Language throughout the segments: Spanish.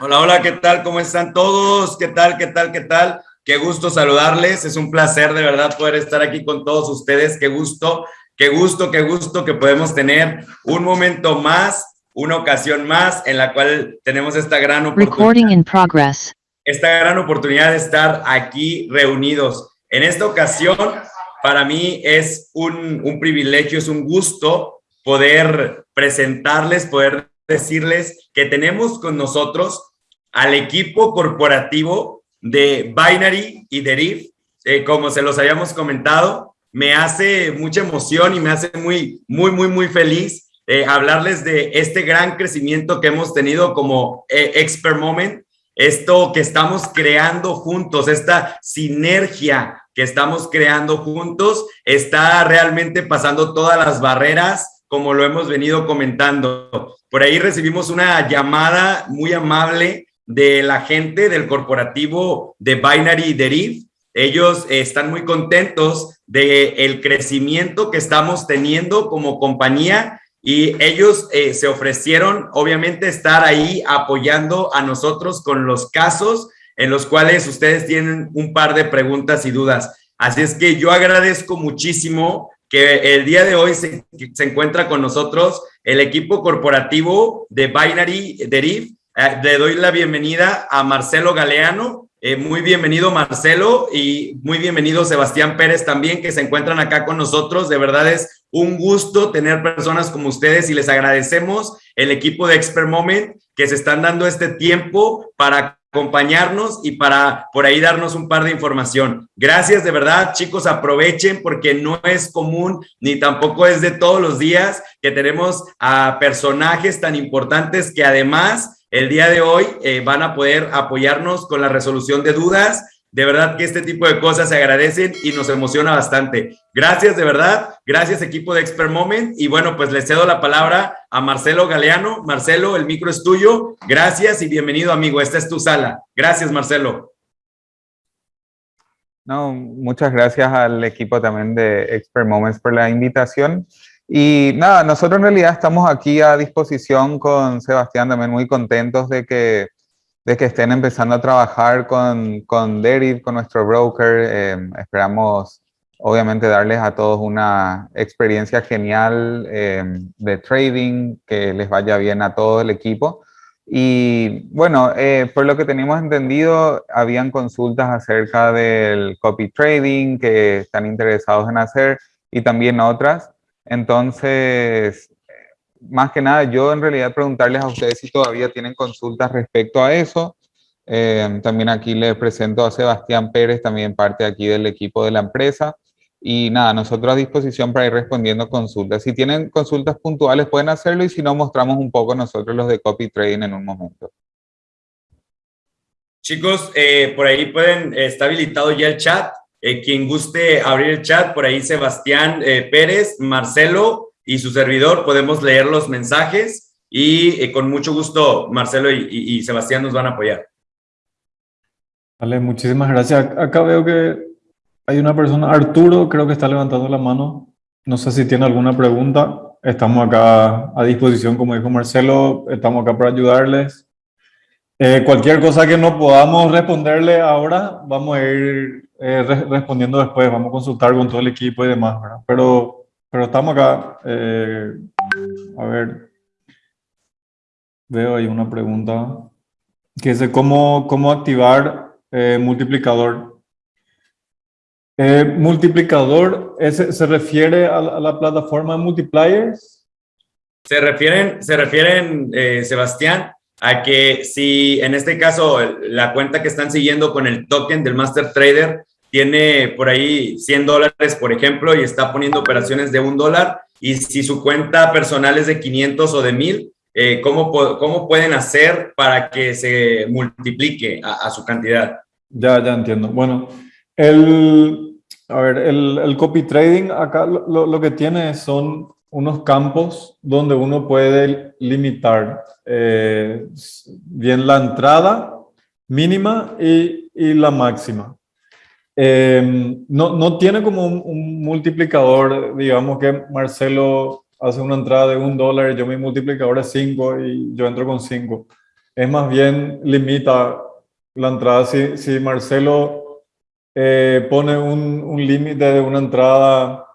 Hola, hola, ¿qué tal? ¿Cómo están todos? ¿Qué tal? ¿Qué tal? ¿Qué tal? Qué gusto saludarles. Es un placer de verdad poder estar aquí con todos ustedes. Qué gusto, qué gusto, qué gusto que podemos tener un momento más, una ocasión más en la cual tenemos esta gran oportunidad. Esta gran oportunidad de estar aquí reunidos. En esta ocasión, para mí es un, un privilegio, es un gusto poder presentarles, poder decirles que tenemos con nosotros al equipo corporativo de Binary y Deriv, eh, como se los habíamos comentado, me hace mucha emoción y me hace muy, muy, muy, muy feliz eh, hablarles de este gran crecimiento que hemos tenido como eh, Expert Moment, esto que estamos creando juntos, esta sinergia que estamos creando juntos, está realmente pasando todas las barreras como lo hemos venido comentando. Por ahí recibimos una llamada muy amable de la gente del corporativo de Binary Deriv. Ellos están muy contentos del el crecimiento que estamos teniendo como compañía y ellos eh, se ofrecieron, obviamente, estar ahí apoyando a nosotros con los casos en los cuales ustedes tienen un par de preguntas y dudas. Así es que yo agradezco muchísimo que el día de hoy se, encuentra con nosotros el equipo corporativo de Binary Deriv. Eh, le doy la bienvenida a Marcelo Galeano. Eh, muy bienvenido Marcelo y muy bienvenido Sebastián Pérez también que se encuentran acá con nosotros. De verdad es un gusto tener personas como ustedes y les agradecemos el equipo de Expert Moment que se están dando este tiempo para acompañarnos y para por ahí darnos un par de información. Gracias de verdad, chicos, aprovechen porque no es común ni tampoco es de todos los días que tenemos a personajes tan importantes que además el día de hoy eh, van a poder apoyarnos con la resolución de dudas de verdad que este tipo de cosas se agradecen y nos emociona bastante. Gracias, de verdad. Gracias, equipo de Expert Moment. Y bueno, pues le cedo la palabra a Marcelo Galeano. Marcelo, el micro es tuyo. Gracias y bienvenido, amigo. Esta es tu sala. Gracias, Marcelo. No, muchas gracias al equipo también de Expert Moments por la invitación. Y nada, nosotros en realidad estamos aquí a disposición con Sebastián, también muy contentos de que de que estén empezando a trabajar con, con Deriv, con nuestro broker. Em, esperamos, obviamente, darles a todos una experiencia genial em, de trading, que les vaya bien a todo el equipo. Y bueno, eh, por lo que teníamos entendido, habían consultas acerca del copy trading que están interesados en hacer y también otras. Entonces, más que nada, yo en realidad preguntarles a ustedes si todavía tienen consultas respecto a eso. Eh, también aquí les presento a Sebastián Pérez, también parte aquí del equipo de la empresa. Y nada, nosotros a disposición para ir respondiendo consultas. Si tienen consultas puntuales pueden hacerlo y si no, mostramos un poco nosotros los de copy trading en un momento. Chicos, eh, por ahí pueden, está habilitado ya el chat. Eh, quien guste abrir el chat, por ahí Sebastián Pérez, Marcelo, y su servidor podemos leer los mensajes y eh, con mucho gusto Marcelo y, Sebastián nos van a apoyar. Vale, muchísimas gracias. Acá veo que hay una persona, Arturo, creo que está levantando la mano. No sé si tiene alguna pregunta. Estamos acá a disposición, como dijo Marcelo, estamos acá para ayudarles. Eh, cualquier cosa que no podamos responderle ahora, vamos a ir eh, respondiendo después, vamos a consultar con todo el equipo y demás, ¿verdad? Pero pero estamos acá. Eh, a ver. Veo ahí una pregunta. Que es de cómo, cómo activar eh, multiplicador. Eh, multiplicador se refiere a la, plataforma de multipliers. Se refieren, se refieren Sebastián, a que si en este caso la cuenta que están siguiendo con el token del Master Trader tiene por ahí 100 dólares, por ejemplo, y está poniendo operaciones de un dólar, y si su cuenta personal es de 500 o de 1000, eh, ¿cómo, ¿cómo, pueden hacer para que se multiplique a, su cantidad? Ya, ya entiendo. Bueno, el, a ver, el, el copy trading acá lo, lo, que tiene son unos campos donde uno puede limitar eh, bien la entrada mínima y, y la máxima. Em, no, no, tiene como un, multiplicador, digamos que Marcelo hace una entrada de un dólar, yo mi multiplicador es 5 y yo entro con 5. es más bien limita la entrada. Si, si Marcelo eh, pone un, un límite de una entrada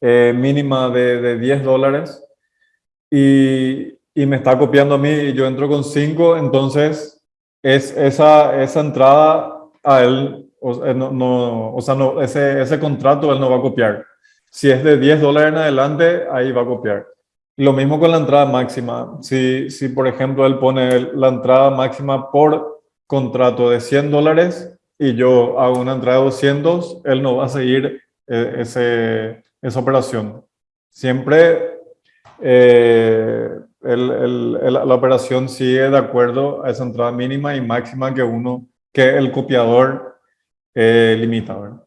eh, mínima de, de, 10 dólares y, y, me está copiando a mí y yo entro con 5, entonces es esa, esa entrada a él, o, eh, no, no, o sea, no, ese, ese contrato él no va a copiar. Si es de 10 dólares en adelante, ahí va a copiar. Lo mismo con la entrada máxima. Si, si por ejemplo, él pone la entrada máxima por contrato de 100 dólares y yo hago una entrada de 200, él no va a seguir eh, ese, esa operación. Siempre eh, el, el, la operación sigue de acuerdo a esa entrada mínima y máxima que uno, que el copiador eh, limita. ¿verdad?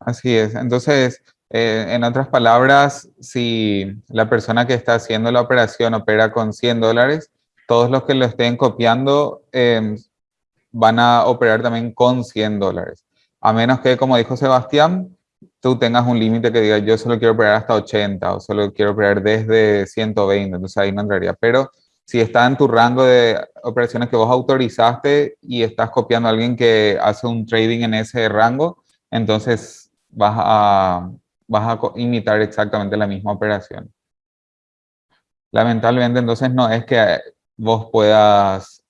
Así es. Entonces, eh, en otras palabras, si la persona que está haciendo la operación opera con 100 dólares, todos los que lo estén copiando eh, van a operar también con 100 dólares. A menos que, como dijo Sebastián, tú tengas un límite que diga yo solo quiero operar hasta 80 o solo quiero operar desde 120, entonces ahí no entraría. Pero si está en tu rango de operaciones que vos autorizaste y estás copiando a alguien que hace un trading en ese rango, entonces vas a imitar exactamente la misma operación. Lamentablemente entonces no es que vos puedas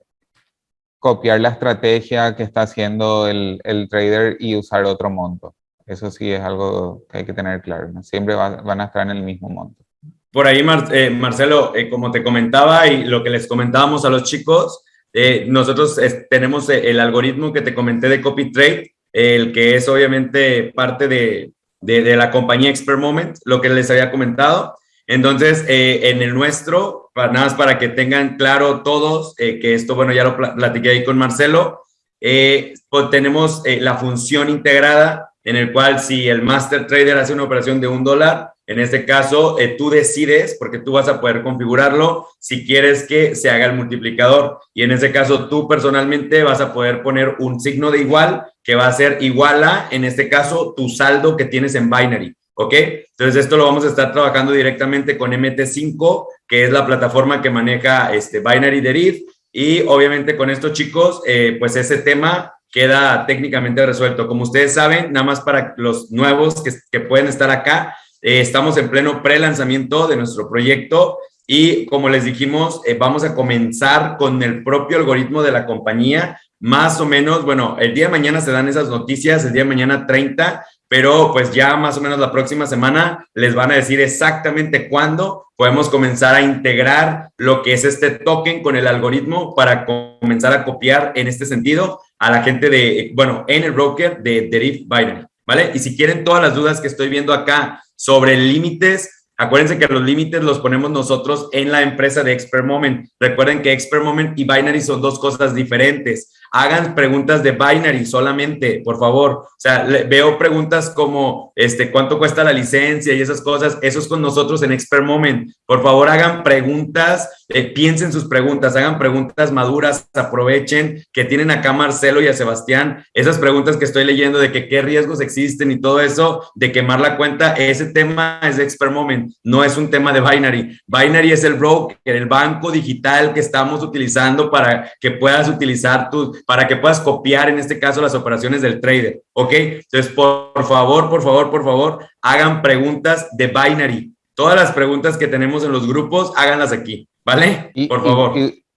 copiar la estrategia que está haciendo el, trader y usar otro monto. Eso sí es algo que hay que tener claro. Siempre van a estar en el mismo monto. Por ahí, eh, Marcelo, eh, como te comentaba y lo que les comentábamos a los chicos, eh, nosotros tenemos el algoritmo que te comenté de copy trade, el que es obviamente parte de, de, la compañía Expert Moment, lo que les había comentado. Entonces, en el nuestro, para, nada más para que tengan claro todos, que esto, bueno, ya lo platiqué ahí con Marcelo, pues tenemos la función integrada en el cual si el master trader hace una operación de un dólar, en este caso tú decides, porque tú vas a poder configurarlo, si quieres que se haga el multiplicador. Y en ese caso tú personalmente vas a poder poner un signo de igual que va a ser igual a, en este caso, tu saldo que tienes en Binary. ¿Ok? Entonces, esto lo vamos a estar trabajando directamente con MT5, que es la plataforma que maneja este Binary Deriv. Y obviamente con estos chicos, eh, pues ese tema queda técnicamente resuelto. Como ustedes saben, nada más para los nuevos que, que pueden estar acá, eh, estamos en pleno pre-lanzamiento de nuestro proyecto y como les dijimos, eh, vamos a comenzar con el propio algoritmo de la compañía más o menos, bueno, el día de mañana se dan esas noticias, el día de mañana 30, pero pues ya más o menos la próxima semana les van a decir exactamente cuándo podemos comenzar a integrar lo que es este token con el algoritmo para comenzar a copiar en este sentido a la gente de, bueno, en el broker de Deriv Binary, ¿vale? Y si quieren todas las dudas que estoy viendo acá sobre límites, Acuérdense que los límites los ponemos nosotros en la empresa de Expert Moment. Recuerden que Expert Moment y Binary son dos cosas diferentes hagan preguntas de binary solamente, por favor. O sea, veo preguntas como, este, ¿cuánto cuesta la licencia y esas cosas? Eso es con nosotros en Expert Moment. Por favor, hagan preguntas, eh, piensen sus preguntas, hagan preguntas maduras, aprovechen que tienen acá a Marcelo y a Sebastián. Esas preguntas que estoy leyendo de que qué riesgos existen y todo eso, de quemar la cuenta, ese tema es de Expert Moment, no es un tema de binary. Binary es el broker, el banco digital que estamos utilizando para que puedas utilizar tus para que puedas copiar en este caso las operaciones del trader, ¿ok? Entonces, por, favor, por favor, por favor, hagan preguntas de binary. Todas las preguntas que tenemos en los grupos, háganlas aquí, ¿vale? por favor.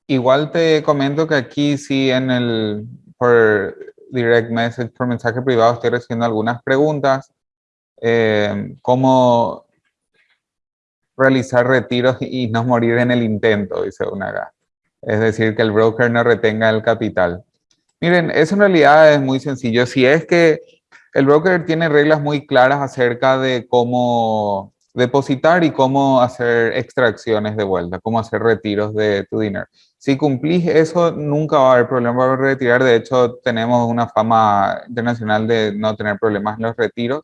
igual te comento que aquí sí en el, por direct message, por mensaje privado, estoy recibiendo algunas preguntas. Eh, ¿Cómo realizar retiros y no morir en el intento? Dice una acá. Es decir, que el broker no retenga el capital. Miren, eso en realidad es muy sencillo. Si es que el broker tiene reglas muy claras acerca de cómo depositar y cómo hacer extracciones de vuelta, cómo hacer retiros de tu dinero. Si cumplís eso, nunca va a haber problema para retirar. De hecho, tenemos una fama internacional de no tener problemas en los retiros.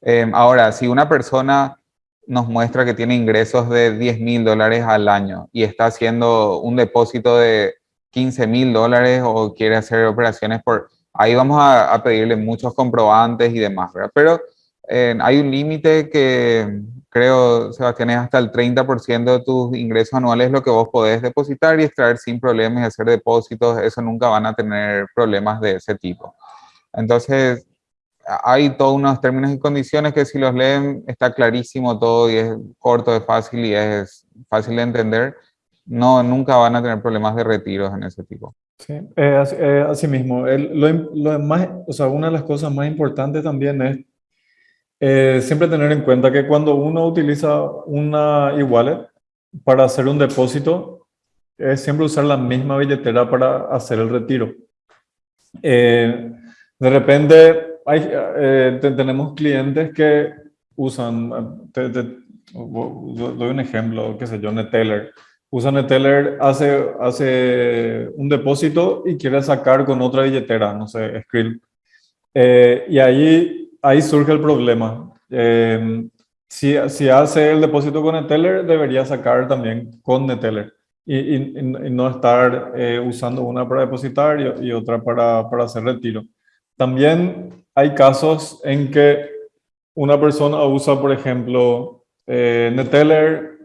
Em, ahora, si una persona nos muestra que tiene ingresos de 10 mil dólares al año y está haciendo un depósito de 15 mil dólares o quiere hacer operaciones por... Ahí vamos a, pedirle muchos comprobantes y demás. Pero eh, hay un límite que, creo, Sebastián, es hasta el 30% de tus ingresos anuales lo que vos podés depositar y extraer sin problemas y hacer depósitos, eso nunca van a tener problemas de ese tipo. Entonces, hay todos unos términos y condiciones que si los leen está clarísimo todo y es corto, es fácil y es fácil de entender. No, nunca van a tener problemas de retiros en ese tipo. Sí, eh, así, eh, así, mismo. El, lo, lo, más, o sea, una de las cosas más importantes también es eh, siempre tener en cuenta que cuando uno utiliza una e-wallet para hacer un depósito, es siempre usar la misma billetera para hacer el retiro. Eh, de repente hay, eh, tenemos clientes que usan, te, te, doy un ejemplo, qué sé yo, Neteller. Usa Neteller, hace, hace un depósito y quiere sacar con otra billetera, no sé, Skrill. Eh, y ahí, ahí surge el problema. Eh, si, si, hace el depósito con Neteller, debería sacar también con Neteller. Y, no estar eh, usando una para depositar y, otra para, para hacer retiro. También hay casos en que una persona usa, por ejemplo, eh, Neteller,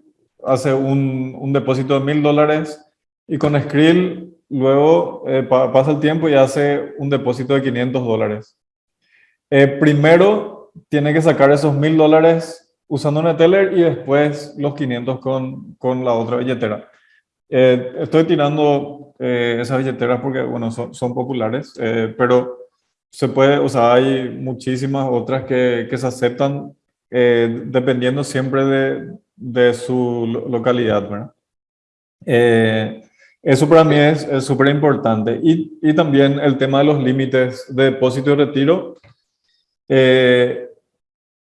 hace un, un, depósito de mil dólares y con Skrill luego eh, pa pasa el tiempo y hace un depósito de 500 dólares. Eh, primero tiene que sacar esos mil dólares usando Neteller y después los 500 con, con la otra billetera. Eh, estoy tirando esas billeteras porque, bueno, son, son populares, pero se puede, o sea, hay muchísimas otras que, que se aceptan eh, dependiendo siempre de, de su localidad, ¿verdad? Eh, eso para mí es súper importante. Y, y, también el tema de los límites de depósito y retiro. Eh,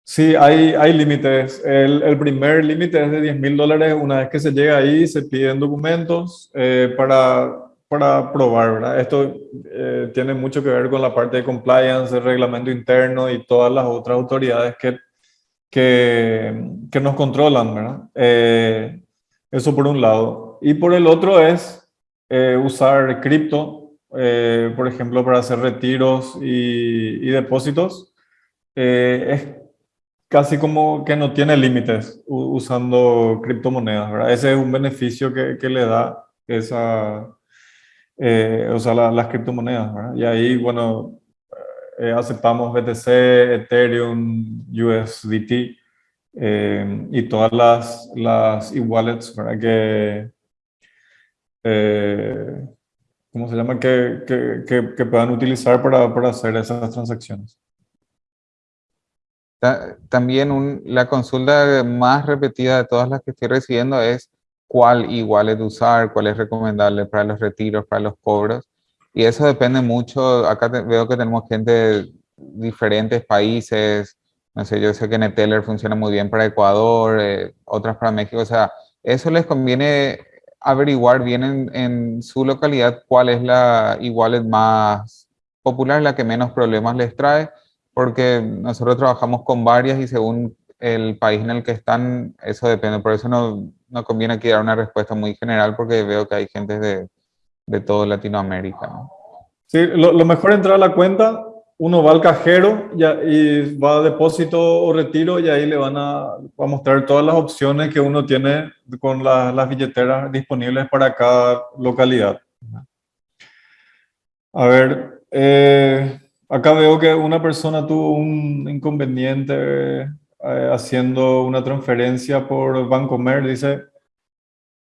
sí, hay, hay límites. El, el primer límite es de 10 mil dólares. Una vez que se llega ahí, se piden documentos eh, para para probar, ¿verdad? Esto eh, tiene mucho que ver con la parte de compliance, el reglamento interno y todas las otras autoridades que, que, que nos controlan, ¿verdad? Eh, eso por un lado. Y por el otro es eh, usar cripto, eh, por ejemplo, para hacer retiros y, y depósitos. Eh, es casi como que no tiene límites usando criptomonedas, ¿verdad? Ese es un beneficio que, que le da esa eh, o sea, la, las criptomonedas. Y ahí, bueno, eh, aceptamos BTC, Ethereum, USDT y todas las, las e-wallets, ¿verdad? Que, ¿cómo se llama? Que, que, que, que puedan utilizar para, para, hacer esas transacciones. También la consulta más repetida de todas las que estoy recibiendo es cuál igual es usar, cuál es recomendable para los retiros, para los cobros. Y eso depende mucho. Acá veo que tenemos gente de diferentes países. No sé, yo sé que Neteller funciona muy bien para Ecuador, eh, otras para México. O sea, eso les conviene averiguar bien en, su localidad cuál es la igual más popular, la que menos problemas les trae, porque nosotros trabajamos con varias y según el país en el que están, eso depende. Por eso no, no conviene aquí dar una respuesta muy general porque veo que hay gente de, de todo Latinoamérica. ¿no? Sí, lo, lo, mejor entrar a la cuenta, uno va al cajero y, y, va a depósito o retiro y ahí le van a, va a mostrar todas las opciones que uno tiene con la, las billeteras disponibles para cada localidad. A ver, eh, acá veo que una persona tuvo un inconveniente eh, haciendo una transferencia por Bancomer, dice,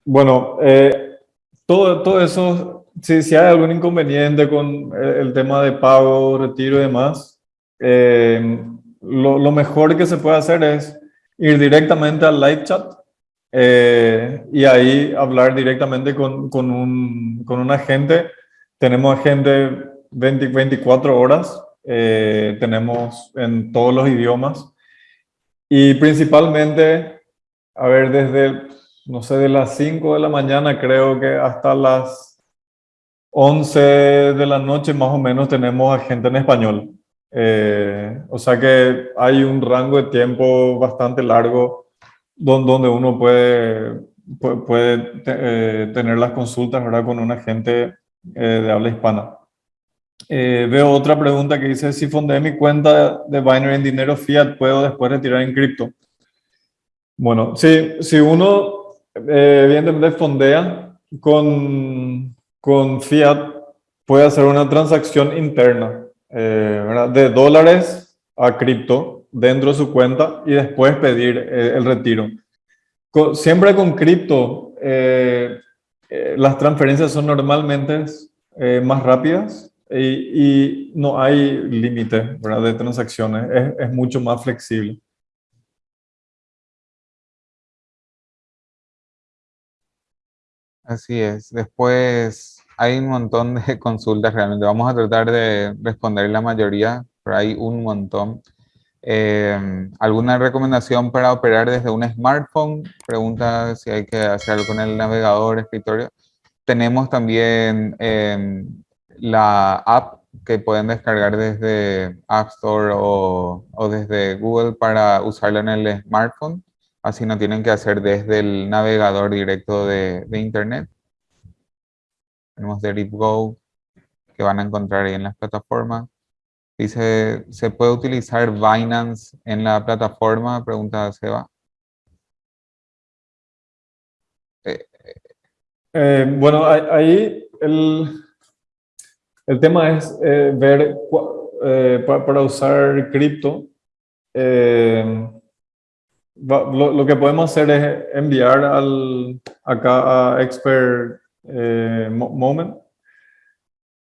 bueno, eh, todo, todo eso, si, si, hay algún inconveniente con el, el, tema de pago, retiro y demás, eh, lo, lo, mejor que se puede hacer es ir directamente al live chat eh, y ahí hablar directamente con, con, un, con un agente. Tenemos agente 20, 24 horas, eh, tenemos en todos los idiomas. Y principalmente, a ver, desde, no sé, de las 5 de la mañana creo que hasta las 11 de la noche más o menos tenemos a gente en español. Eh, o sea que hay un rango de tiempo bastante largo donde uno puede, puede, puede eh, tener las consultas ¿verdad? con un agente eh, de habla hispana. Eh, veo otra pregunta que dice, si fondeé mi cuenta de Binary en dinero fiat, ¿puedo después retirar en cripto? Bueno, sí, si uno eh, evidentemente fondea con, con fiat, puede hacer una transacción interna eh, de dólares a cripto dentro de su cuenta y después pedir eh, el retiro. siempre con cripto, las transferencias son normalmente más rápidas y, no hay límite de transacciones, es, es mucho más flexible. Así es. Después hay un montón de consultas realmente. Vamos a tratar de responder la mayoría, pero hay un montón. Em, ¿Alguna recomendación para operar desde un smartphone? Pregunta si hay que hacer algo con el navegador, escritorio. Tenemos también em, la app que pueden descargar desde App Store o, o desde Google para usarla en el smartphone. Así no tienen que hacer desde el navegador directo de, Internet. Tenemos Go que van a encontrar ahí en las plataformas. Dice, ¿se puede utilizar Binance en la plataforma? Pregunta Seba. Eh, eh, bueno, ahí el, el tema es eh, ver para, usar cripto lo, que podemos hacer es enviar al, acá a Expert eh, Moment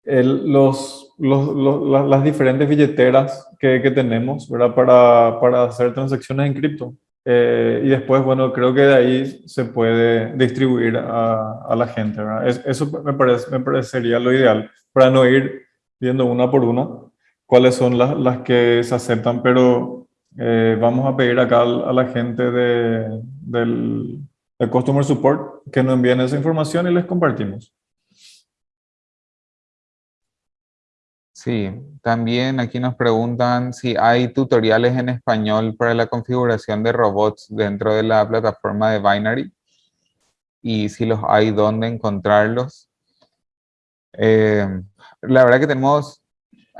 los, los, las diferentes billeteras que, que tenemos ¿verdad? Para, para, hacer transacciones en cripto. Eh, y después, bueno, creo que de ahí se puede distribuir a, a la gente. ¿verdad? eso me, parece, me parecería lo ideal para no ir viendo una por una cuáles son las, las que se aceptan, pero eh, vamos a pedir acá a la gente de, del, Customer Support que nos envíen esa información y les compartimos. Sí, también aquí nos preguntan si hay tutoriales en español para la configuración de robots dentro de la plataforma de Binary y si los hay, dónde encontrarlos. Eh, la verdad que tenemos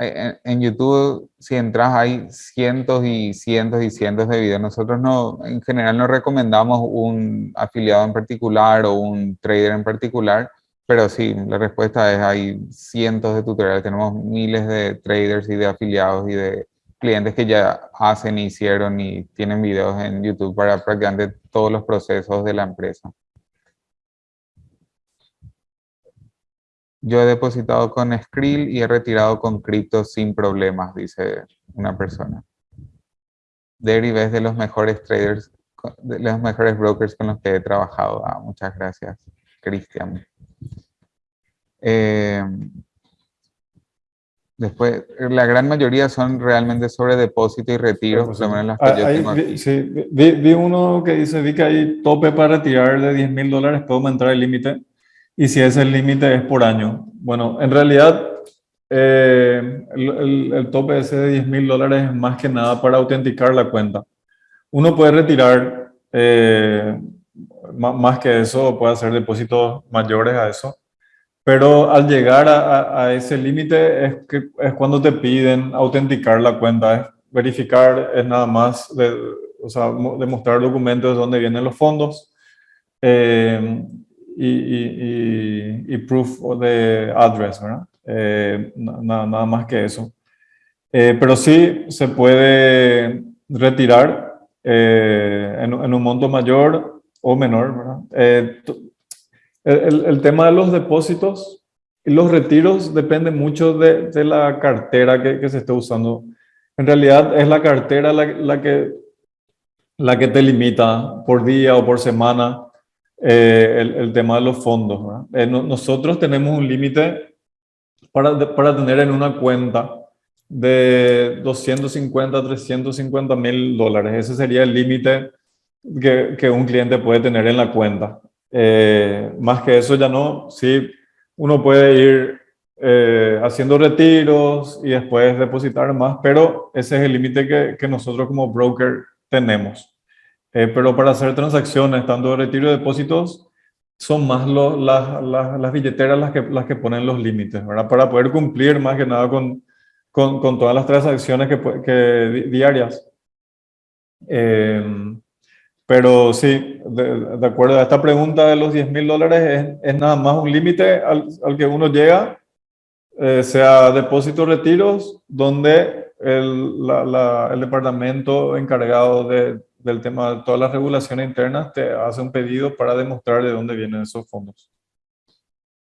en, YouTube, si entras, hay cientos y cientos y cientos de videos. Nosotros no, en general no recomendamos un afiliado en particular o un trader en particular, pero sí, la respuesta es hay cientos de tutoriales. Tenemos miles de traders y de afiliados y de clientes que ya hacen, hicieron y tienen videos en YouTube para prácticamente todos los procesos de la empresa. Yo he depositado con Skrill y he retirado con cripto sin problemas, dice una persona. Derive es de los mejores traders, de los mejores brokers con los que he trabajado. Ah, muchas gracias, Cristian. Eh, después, la gran mayoría son realmente sobre depósito y retiro, por lo menos las que ah, yo tengo aquí. Sí, vi, vi, uno que dice, vi que hay tope para retirar de 10 mil dólares, puedo aumentar el límite y si ese límite es por año. Bueno, en realidad eh, el, el, tope ese de 10 mil dólares es más que nada para autenticar la cuenta. Uno puede retirar eh, más que eso, puede hacer depósitos mayores a eso, pero al llegar a, a, ese límite es, que, es cuando te piden autenticar la cuenta, es verificar, es nada más de, o sea, demostrar documentos de dónde vienen los fondos. Eh, y, y, proof de address, ¿verdad? Eh, nada, nada, más que eso. Eh, pero sí se puede retirar eh, en, un monto mayor o menor, ¿verdad? El, el, tema de los depósitos y los retiros depende mucho de, de la cartera que, que, se esté usando. En realidad es la cartera la, la, que, la que te limita por día o por semana eh, el, tema de los fondos. Eh, nosotros tenemos un límite para, para tener en una cuenta de 250 350 mil dólares. Ese sería el límite que, que, un cliente puede tener en la cuenta. Eh, más que eso ya no, sí, uno puede ir haciendo retiros y después depositar más, pero ese es el límite que, que nosotros como broker tenemos. Eh, pero para hacer transacciones, tanto de retiro de depósitos, son más las, las, las, billeteras las que, las que ponen los límites, ¿verdad? Para poder cumplir más que nada con, con, con todas las transacciones que, que diarias. Eh, Pero sí, de, acuerdo a esta pregunta de los 10 mil dólares, es, nada más un límite al, al, que uno llega, eh, sea depósitos, retiros, donde el, la, el departamento encargado de, del tema todas las regulaciones internas te hace un pedido para demostrar de dónde vienen esos fondos.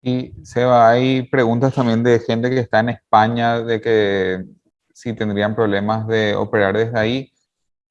Y Seba, hay preguntas también de gente que está en España, de que si tendrían problemas de operar desde ahí.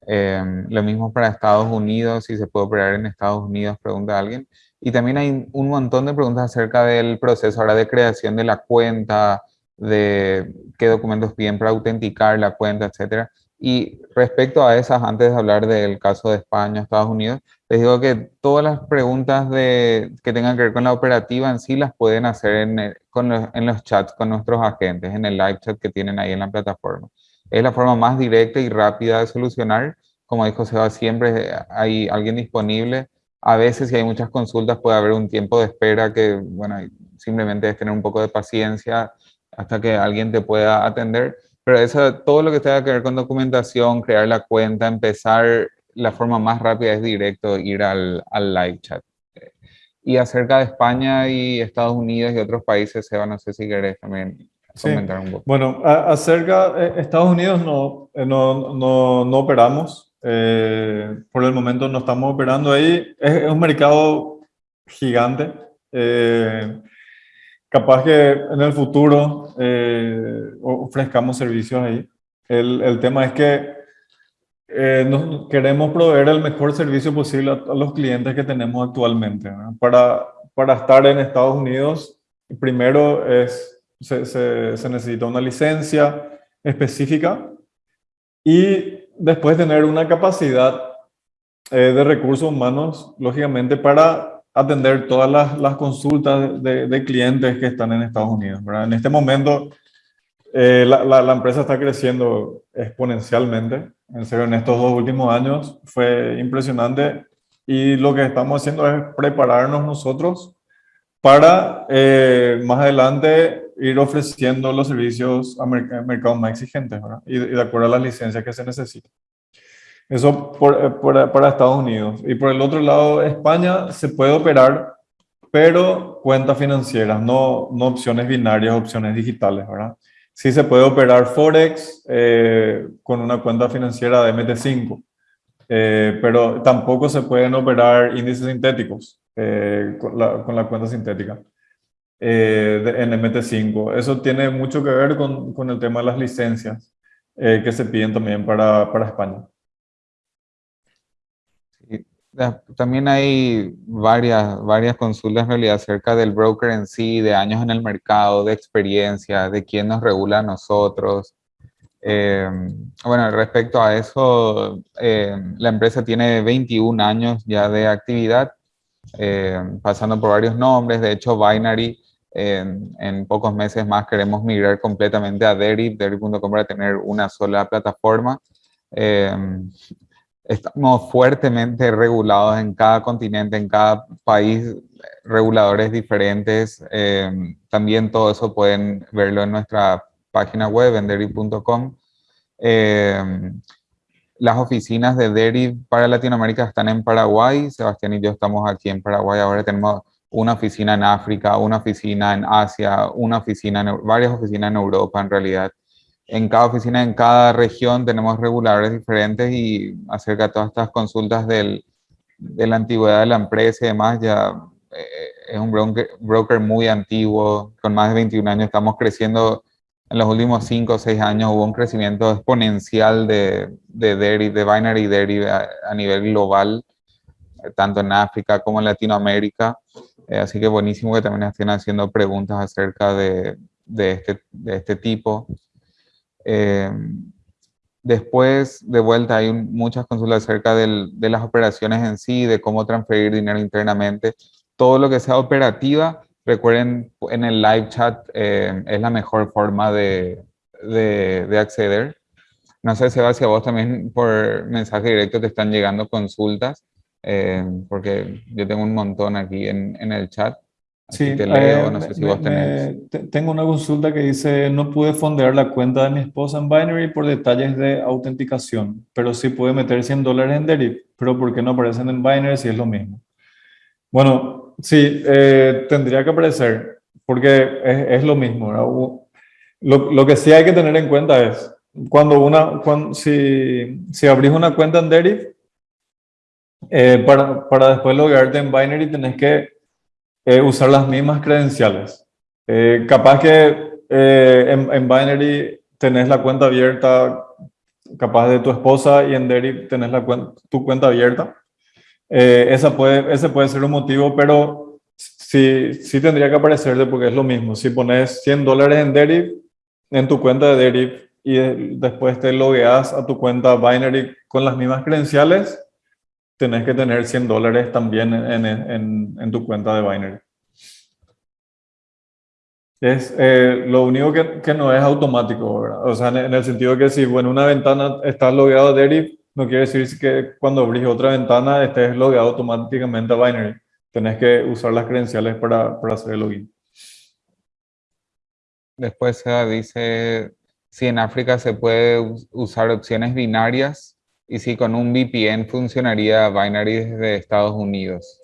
Em, lo mismo para Estados Unidos, si se puede operar en Estados Unidos, pregunta alguien. Y también hay un montón de preguntas acerca del proceso ahora de creación de la cuenta, de qué documentos piden para autenticar la cuenta, etcétera. Y respecto a esas, antes de hablar del caso de España, Estados Unidos, les digo que todas las preguntas que tengan que ver con la operativa en sí las pueden hacer en, en los chats con nuestros agentes, en el live chat que tienen ahí en la plataforma. Es la forma más directa y rápida de solucionar. Como dijo Seba, siempre hay alguien disponible. A veces, si hay muchas consultas, puede haber un tiempo de espera que, bueno, simplemente es tener un poco de paciencia hasta que alguien te pueda atender pero eso, todo lo que tenga que ver con documentación, crear la cuenta, empezar, la forma más rápida es directo ir al, al live chat. Y acerca de España y Estados Unidos y otros países, Seba, no sé si querés también comentar un poco. Bueno, acerca de Estados Unidos no, eh, no, no, no operamos. Eh, por el momento no estamos operando ahí. Es, es un mercado gigante. Capaz que en el futuro eh, ofrezcamos servicios ahí. El, el tema es que eh, nos, queremos proveer el mejor servicio posible a, los clientes que tenemos actualmente. Para, para estar en Estados Unidos, primero es, se, se, necesita una licencia específica y después tener una capacidad eh, de recursos humanos, lógicamente, para atender todas las, consultas de, clientes que están en Estados Unidos. ¿verdad? En este momento, eh, la, empresa está creciendo exponencialmente. En serio, en estos dos últimos años fue impresionante y lo que estamos haciendo es prepararnos nosotros para eh, más adelante ir ofreciendo los servicios a mercados más exigentes ¿verdad? Y, y de acuerdo a las licencias que se necesitan. Eso eh, por, para Estados Unidos. Y por el otro lado, España se puede operar, pero cuentas financieras, no, no opciones binarias, opciones digitales, ¿verdad? Sí se puede operar Forex eh, con una cuenta financiera de MT5, eh, pero tampoco se pueden operar índices sintéticos con la, con, la, cuenta sintética en MT5. Eso tiene mucho que ver con, con el tema de las licencias que se piden también para, para España. También hay varias, varias consultas en realidad acerca del broker en sí, de años en el mercado, de experiencia, de quién nos regula a nosotros. Em, bueno, respecto a eso, em, la empresa tiene 21 años ya de actividad, em, pasando por varios nombres. De hecho, Binary, en pocos meses más queremos migrar completamente a Derib, Derib.com para tener una sola plataforma estamos fuertemente regulados en cada continente, en cada país, reguladores diferentes. Em, también todo eso pueden verlo en nuestra página web, en. Em, las oficinas de Deriv para Latinoamérica están en Paraguay. Sebastián y yo estamos aquí en Paraguay. Ahora tenemos una oficina en África, una oficina en Asia, una oficina en, varias oficinas en Europa en realidad en cada oficina, en cada región tenemos reguladores diferentes y acerca de todas estas consultas del, de la antigüedad de la empresa y demás, ya eh, es un broker, muy antiguo, con más de 21 años, estamos creciendo en los últimos 5 o 6 años, hubo un crecimiento exponencial de, de, de Binary Derivative a, a, nivel global, tanto en África como en Latinoamérica, eh, así que buenísimo que también estén haciendo preguntas acerca de, de, este, de este tipo. Eh, después, de vuelta, hay muchas consultas acerca de las operaciones en sí, de cómo transferir dinero internamente. Todo lo que sea operativa, recuerden, en el live chat eh, es la mejor forma de, de, acceder. No sé, Seba, si a vos también por mensaje directo te están llegando consultas, eh, porque yo tengo un montón aquí en el chat. Sí, te leo, eh, no sé si vos tenés. tengo una consulta que dice, no pude fondear la cuenta de mi esposa en Binary por detalles de autenticación, pero sí pude meter 100 dólares en Derip, pero ¿por qué no aparecen en Binary si es lo mismo? Bueno, sí, eh, tendría que aparecer, porque es, lo mismo. Lo, lo, que sí hay que tener en cuenta es, cuando una, cuando, si, si abrís una cuenta en Derip, eh, para, para después loguearte en Binary tenés que eh, usar las mismas credenciales. Eh, capaz que eh, en, en, Binary tenés la cuenta abierta, capaz de tu esposa, y en Derry tenés la tu cuenta abierta. esa puede, ese puede ser un motivo, pero sí, sí tendría que aparecerte porque es lo mismo. Si pones 100 dólares en Derry, en tu cuenta de Derry, y después te logueas a tu cuenta Binary con las mismas credenciales, tenés que tener 100 dólares también en, en, en, tu cuenta de Binary. Es eh, lo único que, que, no es automático, ¿verdad? O sea, en, el sentido que si en una ventana estás logueado a Derif, no quiere decir que cuando abrís otra ventana estés logueado automáticamente a Binary. Tenés que usar las credenciales para, para hacer el login. Después se dice si en África se puede usar opciones binarias y si con un VPN funcionaría Binary desde Estados Unidos.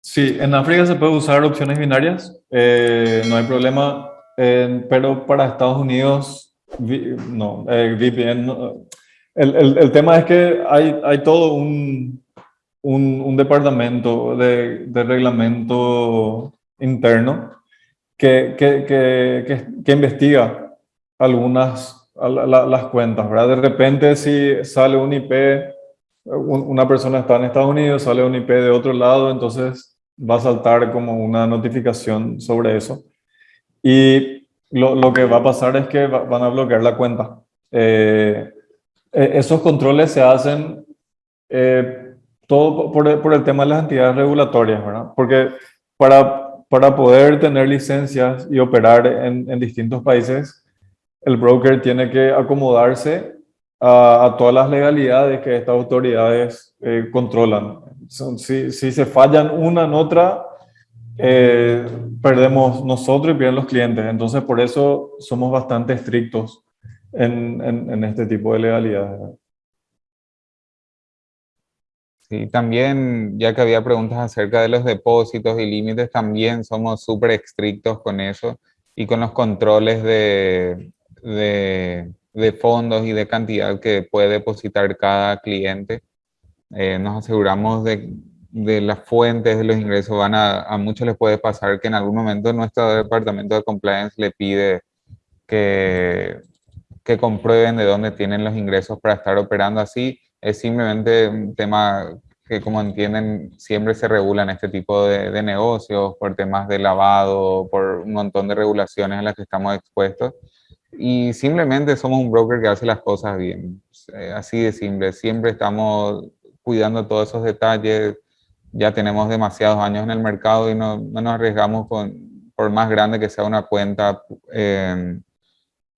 Sí, en África se puede usar opciones binarias, eh, no hay problema, pero para Estados Unidos, no, eh, VPN, el, el, tema es que hay, hay todo un, un, un departamento de, de, reglamento interno que, que, que, que investiga algunas las cuentas, ¿verdad? De repente si sale un IP, una persona está en Estados Unidos, sale un IP de otro lado, entonces va a saltar como una notificación sobre eso. Y lo, lo que va a pasar es que van a bloquear la cuenta. Eh, e, esos controles se hacen eh, todo por, por, el tema de las entidades regulatorias, ¿verdad? Porque para, para poder tener licencias y operar en, en distintos países, el broker tiene que acomodarse a, todas las legalidades que estas autoridades eh, controlan. Si, si, se fallan una en otra, eh, perdemos nosotros y pierden los clientes. Entonces, por eso somos bastante estrictos en, en, este tipo de legalidades. Sí, también, ya que había preguntas acerca de los depósitos y límites, también somos súper estrictos con eso y con los controles de, de, de, fondos y de cantidad que puede depositar cada cliente. Eh, nos aseguramos de, de, las fuentes de los ingresos. Van a, a muchos les puede pasar que en algún momento nuestro departamento de compliance le pide que, que comprueben de dónde tienen los ingresos para estar operando así. Es simplemente un tema que como entienden siempre se regulan este tipo de, de, negocios por temas de lavado, por un montón de regulaciones a las que estamos expuestos y simplemente somos un broker que hace las cosas bien. Eh, así de simple. Siempre estamos cuidando todos esos detalles. Ya tenemos demasiados años en el mercado y no, no nos arriesgamos con, por más grande que sea una cuenta eh,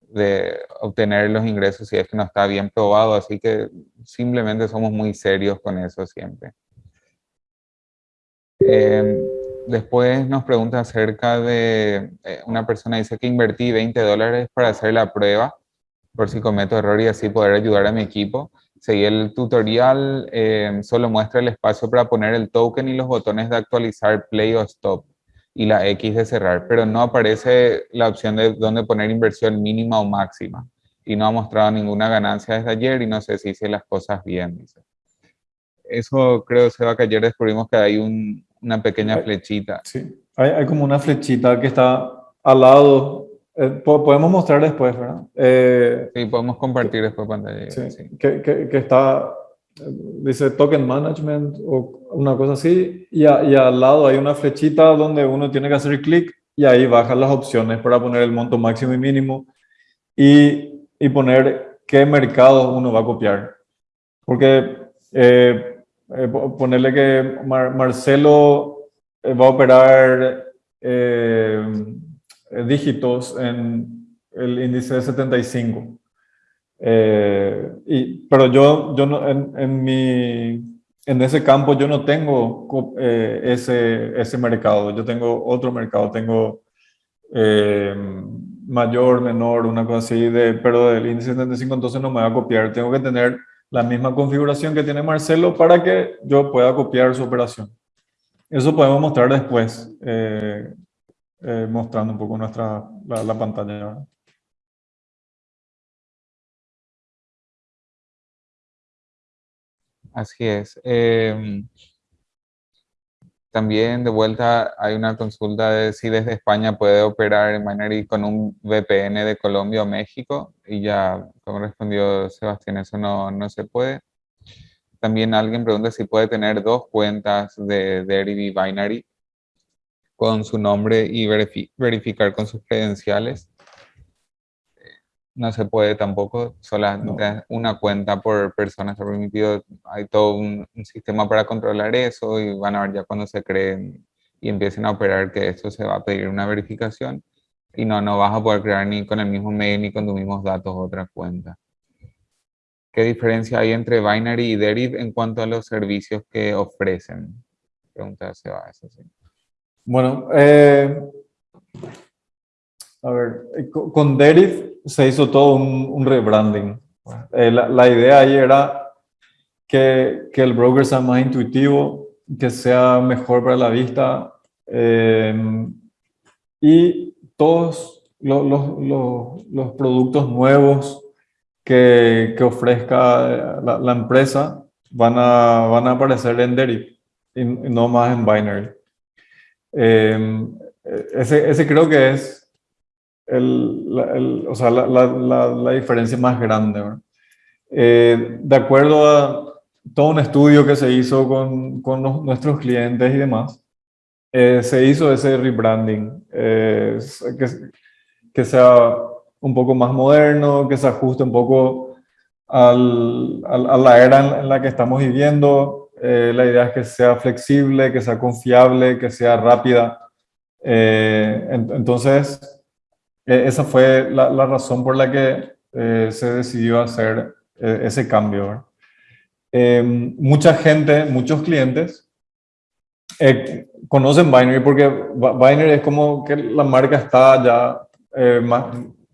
de obtener los ingresos si es que no está bien probado. Así que simplemente somos muy serios con eso siempre. Eh, Después nos pregunta acerca de, eh, una persona dice que invertí 20 dólares para hacer la prueba, por si cometo error y así poder ayudar a mi equipo. Seguí el tutorial, eh, solo muestra el espacio para poner el token y los botones de actualizar play o stop y la X de cerrar, pero no aparece la opción de dónde poner inversión mínima o máxima. Y no ha mostrado ninguna ganancia desde ayer y no sé si hice las cosas bien. Dice. Eso creo, Seba, que ayer descubrimos que hay un, una pequeña flechita. Sí, hay, hay, como una flechita que está al lado. Eh, podemos mostrar después, ¿verdad? Eh, sí, podemos compartir después pantalla. Sí, sí. Que, que, que, está, dice Token Management o una cosa así, y, y, al lado hay una flechita donde uno tiene que hacer clic y ahí bajan las opciones para poner el monto máximo y mínimo y, y poner qué mercado uno va a copiar. Porque eh, eh, ponerle que Marcelo eh, va a operar eh, dígitos en el índice de 75. y, pero yo, yo no, en, en, mi, en ese campo yo no tengo eh, ese, ese mercado, yo tengo otro mercado, tengo eh, mayor, menor, una cosa así, de, pero del índice 75 entonces no me va a copiar, tengo que tener la misma configuración que tiene Marcelo para que yo pueda copiar su operación. Eso podemos mostrar después, eh, mostrando un poco nuestra, la, la pantalla. Así es. Em, también de vuelta hay una consulta de si desde España puede operar en Binary con un VPN de Colombia o México. Y ya, como respondió Sebastián, eso no, no se puede. También alguien pregunta si puede tener dos cuentas de Deriv Binary con su nombre y verificar con sus credenciales no se puede tampoco, solamente una cuenta por persona está permitido, hay todo un, sistema para controlar eso y van a ver ya cuando se creen y empiecen a operar que esto se va a pedir una verificación y no, no vas a poder crear ni con el mismo mail ni con tus mismos datos otra cuenta. ¿Qué diferencia hay entre Binary y Deriv en cuanto a los servicios que ofrecen? Pregunta Seba, eso sí. Bueno, eh, a ver, eh, con Deriv se hizo todo un, rebranding. Eh, la, idea ahí era que, que, el broker sea más intuitivo, que sea mejor para la vista eh, y todos los, los, los, productos nuevos que, que ofrezca la, la, empresa van a, van a aparecer en Deriv y, no más en Binary. ese, ese creo que es el, o sea, la, la, la, diferencia más grande. Eh, de acuerdo a todo un estudio que se hizo con, con nuestros clientes y demás, eh, se hizo ese rebranding, eh, que, que, sea un poco más moderno, que se ajuste un poco al, a la era en, la que estamos viviendo. la idea es que sea flexible, que sea confiable, que sea rápida. entonces, e, esa fue la, razón por la que eh, se decidió hacer eh, ese cambio. Em, mucha gente, muchos clientes eh, conocen Binary porque Binary es como que la marca está ya más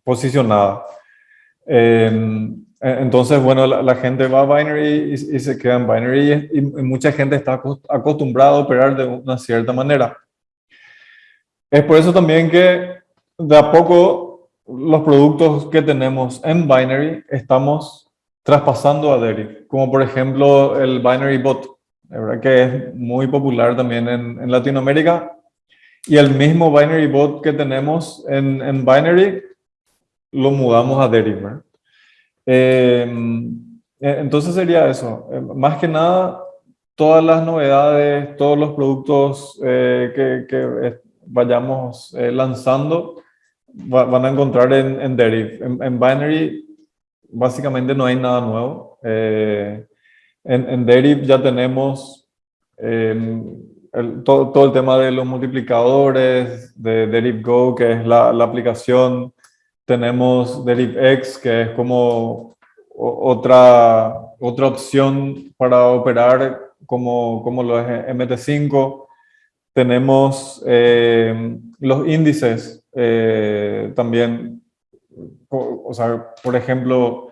posicionada. Em, e, entonces, bueno, la, gente va a Binary y, se queda en Binary y, mucha gente está acostumbrada a operar de una cierta manera. Es por eso también que de a poco los productos que tenemos en Binary estamos traspasando a Deriv, como por ejemplo el Binary Bot, ¿verdad? que es muy popular también en, Latinoamérica, y el mismo Binary Bot que tenemos en, en Binary lo mudamos a Deriv. Eh, entonces sería eso, eh, más que nada todas las novedades, todos los productos eh, que, que, vayamos lanzando van a encontrar en, en. En, Binary básicamente no hay nada nuevo. Eh, en, en, ya tenemos em, todo, todo, el tema de los multiplicadores, de Deriv Go, que es la, aplicación. Tenemos Deriv X, que es como otra, otra opción para operar como, como lo es MT5. Tenemos em, los índices eh, también, o sea, por ejemplo,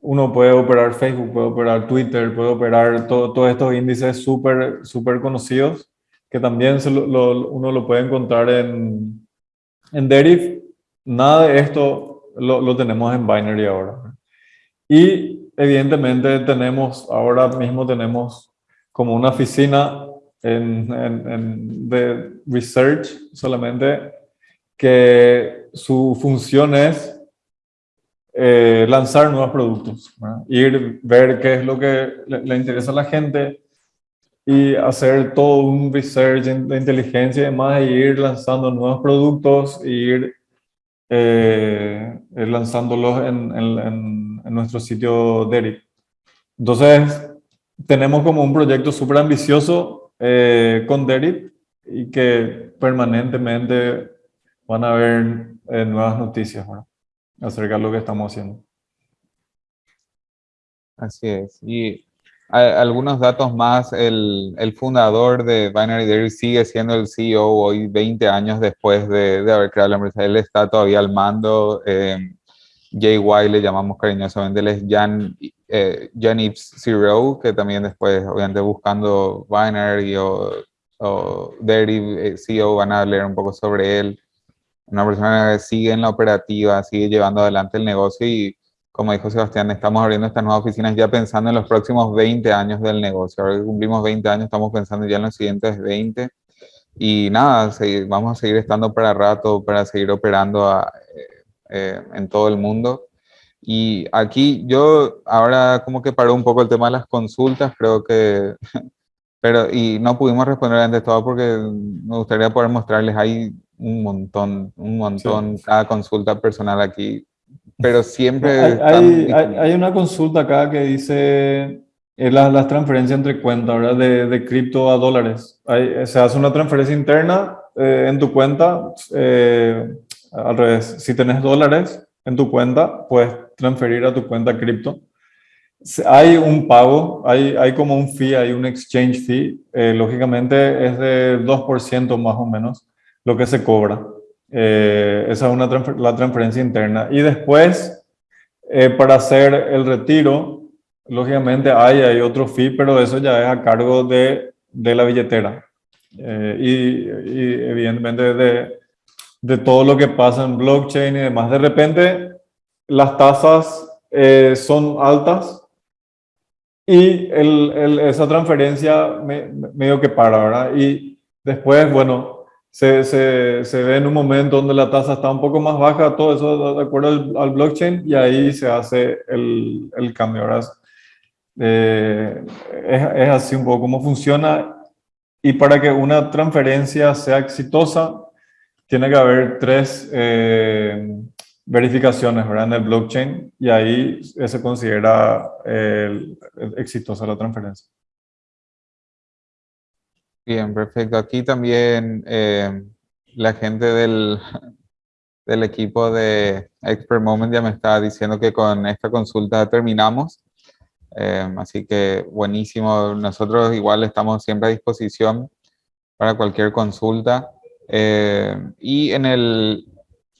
uno puede operar Facebook, puede operar Twitter, puede operar todos estos índices súper super conocidos que también uno lo puede encontrar en, en Deriv. Nada de esto lo, lo tenemos en Binary ahora. Y evidentemente tenemos, ahora mismo tenemos como una oficina en, en, en, de research solamente que su función es eh, lanzar nuevos productos, ir ver qué es lo que le, interesa a la gente y hacer todo un research de inteligencia y demás, e ir lanzando nuevos productos e ir eh, eh, lanzándolos en, nuestro sitio Derek. Entonces, tenemos como un proyecto súper ambicioso con Derek y que permanentemente van a haber eh, nuevas noticias acerca de lo que estamos haciendo. Así es. Y algunos datos más, el, el, fundador de Binary Dairy sigue siendo el CEO hoy 20 años después de, de haber creado la empresa. Él está todavía al mando. Eh, JY le llamamos cariñosamente, él es Jan, eh, Jan Zero, que también después, obviamente buscando Binary o, o Dairy eh, CEO, van a leer un poco sobre él. Una persona que sigue en la operativa, sigue llevando adelante el negocio y como dijo Sebastián, estamos abriendo estas nuevas oficinas ya pensando en los próximos 20 años del negocio. Ahora que cumplimos 20 años, estamos pensando ya en los siguientes 20. Y nada, vamos a seguir estando para rato, para seguir operando eh, eh, en todo el mundo. Y aquí yo ahora como que paró un poco el tema de las consultas, creo que, pero y no pudimos responder antes todo porque me gustaría poder mostrarles, hay un montón, un montón, cada consulta personal aquí pero siempre... Hay, hay, una consulta acá que dice eh, las, transferencias entre cuentas, ¿verdad? De, de cripto a dólares. se hace una transferencia interna eh, en tu cuenta, eh, al revés, si tenés dólares en tu cuenta, puedes transferir a tu cuenta cripto. Hay un pago, hay, hay como un fee, hay un exchange fee, lógicamente es de 2% más o menos lo que se cobra. Eh, esa es una la transferencia interna. Y después, eh, para hacer el retiro, lógicamente hay, hay otro fee, pero eso ya es a cargo de, de la billetera. Eh, y, evidentemente de, de, todo lo que pasa en blockchain y demás. De repente, las tasas son altas y el, esa transferencia me, medio que para, ¿verdad? Y después, bueno, se, se, se, ve en un momento donde la tasa está un poco más baja, todo eso de acuerdo al, blockchain, y ahí se hace el, el cambio. ¿verdad? Eh, es, es, así un poco cómo funciona. Y para que una transferencia sea exitosa, tiene que haber tres eh, verificaciones ¿verdad? en el blockchain, y ahí se considera eh, exitosa la transferencia. Bien, perfecto. Aquí también eh, la gente del, del equipo de Expert Moment ya me está diciendo que con esta consulta terminamos. Eh, así que buenísimo. Nosotros igual estamos siempre a disposición para cualquier consulta. Eh, y en el,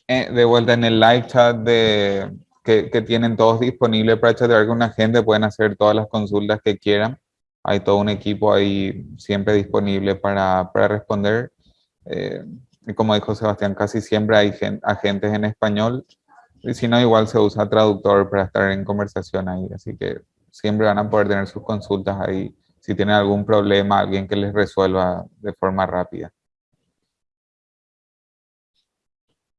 de vuelta en el live chat de, que, que tienen todos disponibles para chatear con la gente, pueden hacer todas las consultas que quieran hay todo un equipo ahí siempre disponible para, para responder. Eh, y como dijo Sebastián, casi siempre hay agentes en español. Y si no, igual se usa traductor para estar en conversación ahí. Así que siempre van a poder tener sus consultas ahí. Si tienen algún problema, alguien que les resuelva de forma rápida.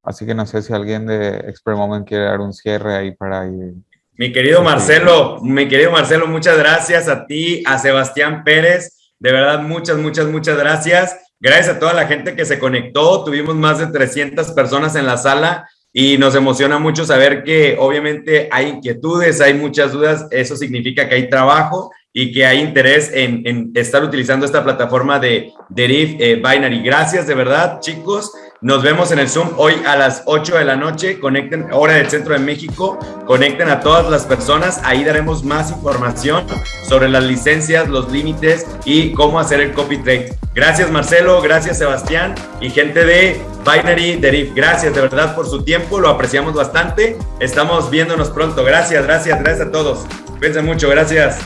Así que no sé si alguien de Expert Moment quiere dar un cierre ahí para ir mi querido Marcelo, mi querido Marcelo, muchas gracias a ti, a Sebastián Pérez. De verdad, muchas, muchas, muchas gracias. Gracias a toda la gente que se conectó. Tuvimos más de 300 personas en la sala y nos emociona mucho saber que obviamente hay inquietudes, hay muchas dudas. Eso significa que hay trabajo y que hay interés en, estar utilizando esta plataforma de Deriv eh, Binary. Gracias de verdad, chicos. Nos vemos en el Zoom hoy a las 8 de la noche. Conecten, hora del centro de México. Conecten a todas las personas. Ahí daremos más información sobre las licencias, los límites y cómo hacer el copy trade. Gracias, Marcelo. Gracias, Sebastián. Y gente de Binary Deriv. Gracias de verdad por su tiempo. Lo apreciamos bastante. Estamos viéndonos pronto. Gracias, gracias, gracias a todos. Cuídense mucho. Gracias.